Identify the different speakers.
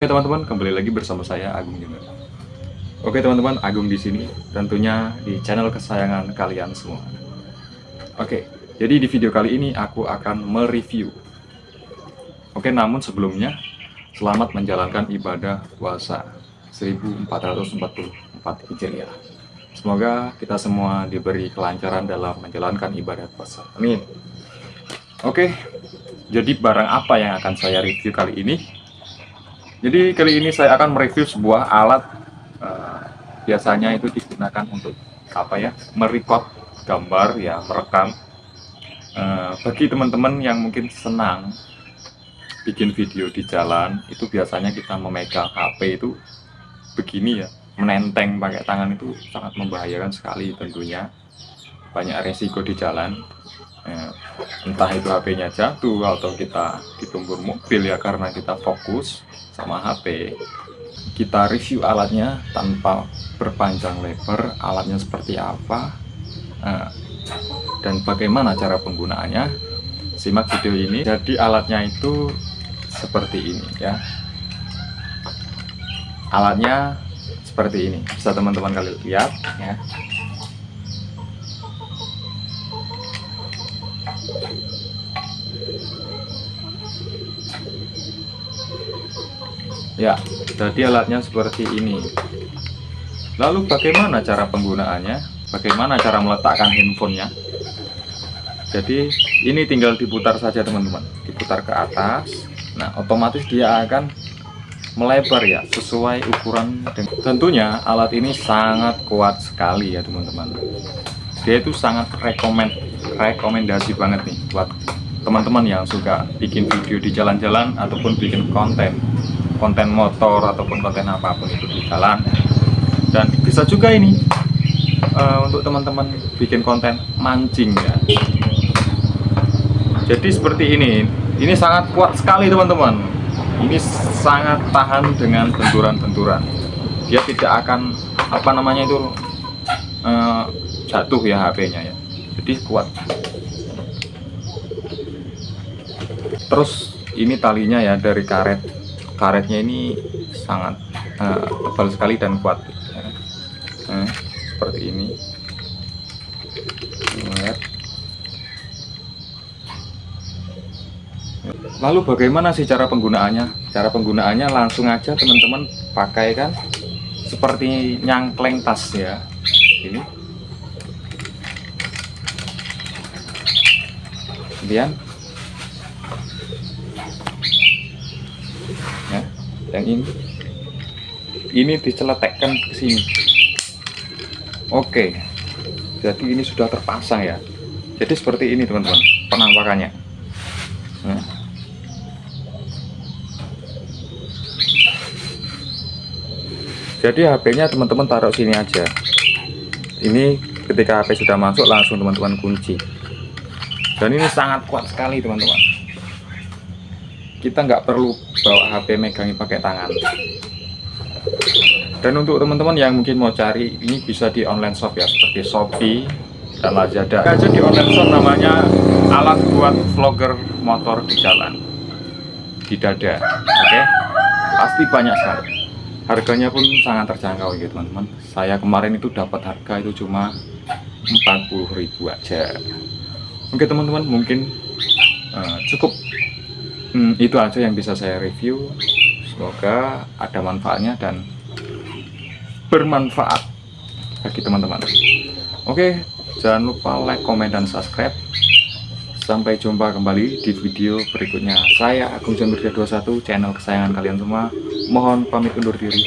Speaker 1: Oke teman-teman, kembali lagi bersama saya Agung juga. Oke teman-teman, Agung di sini tentunya di channel kesayangan kalian semua. Oke, jadi di video kali ini aku akan mereview. Oke, namun sebelumnya selamat menjalankan ibadah puasa 1444 Hijriah. Semoga kita semua diberi kelancaran dalam menjalankan ibadah puasa. Amin. Oke, jadi barang apa yang akan saya review kali ini? Jadi kali ini saya akan mereview sebuah alat uh, biasanya itu digunakan untuk apa ya merecord gambar ya merekam. Uh, bagi teman-teman yang mungkin senang bikin video di jalan itu biasanya kita memegang HP itu begini ya menenteng pakai tangan itu sangat membahayakan sekali tentunya. Banyak resiko di jalan. Eh, entah itu HP-nya jatuh atau kita ditumbur mobil ya karena kita fokus sama HP kita review alatnya tanpa berpanjang lebar alatnya seperti apa eh, dan bagaimana cara penggunaannya. Simak video ini. Jadi alatnya itu seperti ini ya. Alatnya seperti ini. Bisa teman-teman kalian lihat ya Ya, jadi alatnya seperti ini. Lalu bagaimana cara penggunaannya? Bagaimana cara meletakkan handphonenya? Jadi ini tinggal diputar saja teman-teman, diputar ke atas. Nah, otomatis dia akan melebar ya, sesuai ukuran. Tentunya alat ini sangat kuat sekali ya teman-teman. Dia itu sangat rekomend, rekomendasi banget nih buat teman-teman yang suka bikin video di jalan-jalan ataupun bikin konten konten motor ataupun konten apa pun itu di jalan. Dan bisa juga ini uh, untuk teman-teman bikin konten mancing ya. Jadi seperti ini ini sangat kuat sekali teman-teman. Ini sangat tahan dengan benturan-benturan. Dia tidak akan apa namanya itu uh, jatuh ya HP-nya ya. Jadi kuat terus ini talinya ya dari karet. Karetnya ini sangat uh, tebal sekali dan kuat. Ya. nah, seperti ini. Lalu bagaimana sih cara penggunaannya? Cara penggunaannya langsung aja teman-teman pakai kan? Seperti nyangkleng tas ya. Ini. Kemudian yang ini. Ini diceletekkan ke sini. Oke. Jadi ini sudah terpasang ya. Jadi seperti ini teman-teman penampakannya. Nah. jadi HP-nya teman-teman taruh sini aja. Ini ketika HP sudah masuk langsung teman-teman kunci. Dan ini sangat kuat sekali teman-teman kita nggak perlu bawa HP megangi pakai tangan. Dan untuk teman-teman yang mungkin mau cari ini bisa di online shop ya seperti Shopee dan Lazada. Aja di online shop namanya alat buat vlogger motor di jalan di dada oke? Okay? pasti banyak sekali. Harganya pun sangat terjangkau ya teman-teman. Saya kemarin itu dapat harga itu cuma 40.000 aja. Oke teman-teman mungkin uh, cukup hmm, itu aja yang bisa saya review. Semoga ada manfaatnya dan bermanfaat bagi teman-teman. Oke jangan lupa like comment dan subscribe. Sampai jumpa kembali di video berikutnya. Saya Agung Jambir 21 channel kesayangan kalian semua. Mohon pamit undur diri